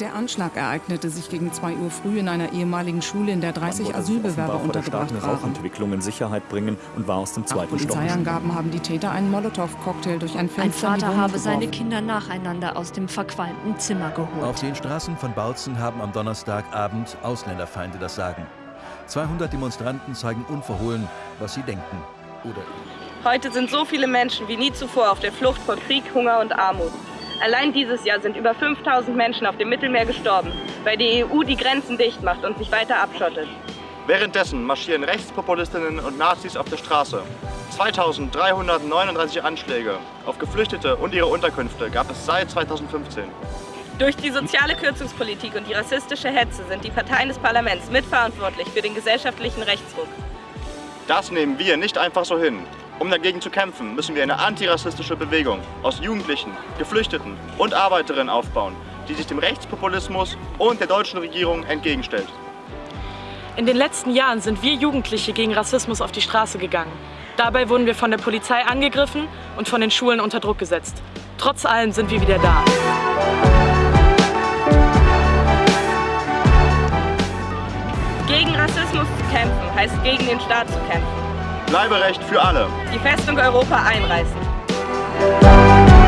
Der Anschlag ereignete sich gegen 2 Uhr früh in einer ehemaligen Schule, in der 30 Asylbewerber untergebracht waren. Rauchentwicklung in Sicherheit bringen und war aus dem zweiten Nach Polizeiangaben haben die Täter einen Molotow-Cocktail durch ein Fenster Ein Vater habe seine Kinder nacheinander aus dem verqualmten Zimmer geholt. Auf den Straßen von Bautzen haben am Donnerstagabend Ausländerfeinde das Sagen. 200 Demonstranten zeigen unverhohlen, was sie denken oder Heute sind so viele Menschen wie nie zuvor auf der Flucht vor Krieg, Hunger und Armut. Allein dieses Jahr sind über 5000 Menschen auf dem Mittelmeer gestorben, weil die EU die Grenzen dicht macht und sich weiter abschottet. Währenddessen marschieren Rechtspopulistinnen und Nazis auf der Straße. 2339 Anschläge auf Geflüchtete und ihre Unterkünfte gab es seit 2015. Durch die soziale Kürzungspolitik und die rassistische Hetze sind die Parteien des Parlaments mitverantwortlich für den gesellschaftlichen Rechtsruck. Das nehmen wir nicht einfach so hin. Um dagegen zu kämpfen, müssen wir eine antirassistische Bewegung aus Jugendlichen, Geflüchteten und Arbeiterinnen aufbauen, die sich dem Rechtspopulismus und der deutschen Regierung entgegenstellt. In den letzten Jahren sind wir Jugendliche gegen Rassismus auf die Straße gegangen. Dabei wurden wir von der Polizei angegriffen und von den Schulen unter Druck gesetzt. Trotz allem sind wir wieder da. Gegen Rassismus zu kämpfen heißt gegen den Staat zu kämpfen. Bleiberecht für alle. Die Festung Europa einreißen.